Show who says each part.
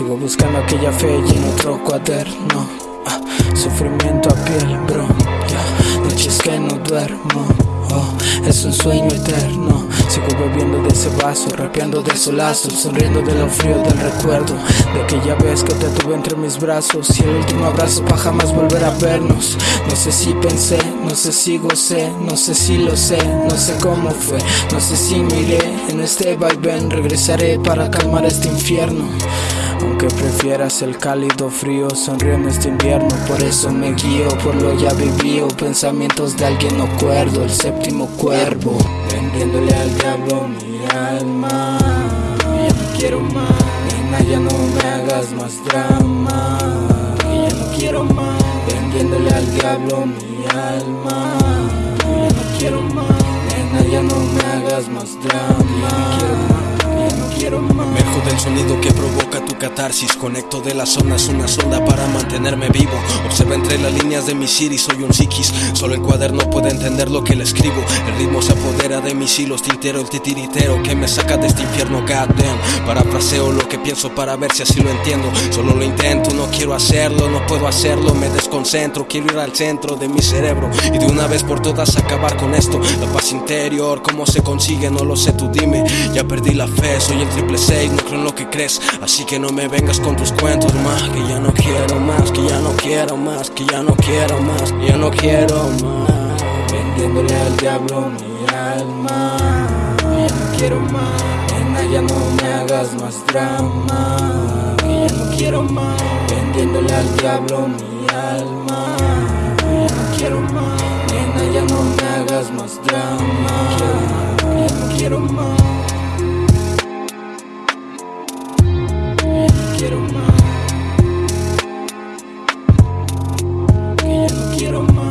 Speaker 1: Sigo buscando aquella fe y en otro cuaderno. Ah, sufrimiento a piel, bro. Noches que no duermo. Oh, es un sueño eterno. Sigo bebiendo de ese vaso, rapeando de solazo, sonriendo de lo frío del recuerdo de aquella vez que te tuve entre mis brazos y el último abrazo para jamás volver a vernos. No sé si pensé, no sé si gocé, no sé si lo sé, no sé cómo fue, no sé si miré en este vaivén, regresaré para calmar este infierno. Aunque prefieras el cálido frío, sonrío en este invierno. Por eso me guío por lo ya vivido. Pensamientos de alguien no cuerdo, el séptimo cuervo. Vendiéndole al diablo mi alma. Ya no quiero más, nena, ya no me hagas más drama. Ya no quiero más. Vendiéndole al diablo mi alma. Ya no quiero más, nena, ya no me hagas más drama. Ya no quiero más.
Speaker 2: Me jode el sonido que provoca tu catarsis. Conecto de las zonas una sonda para mantenerme vivo. Observa entre las líneas de mi iris, soy un psiquis. Solo el cuaderno puede entender lo que le escribo. El ritmo se apodera de mis hilos Tintero el titiritero que me saca de este infierno goddamn. Parafraseo lo que pienso para ver si así lo entiendo. Solo lo intento, no quiero hacerlo, no puedo hacerlo. Me desconcentro, quiero ir al centro de mi cerebro. Y de una vez por todas acabar con esto. La paz interior, cómo se consigue, no lo sé, tú dime. Ya perdí la fe, soy el triple 6, no creo en lo que crees. Así que no me vengas con tus cuentos más Que ya no quiero más, que ya no quiero más Que ya no quiero más, que ya no quiero más.
Speaker 1: Vendiéndole al diablo mi alma Ya no quiero más, nena ya no me hagas más drama Que ya no quiero más. Vendiéndole al diablo mi alma Ya no quiero más, nena ya no quiero más.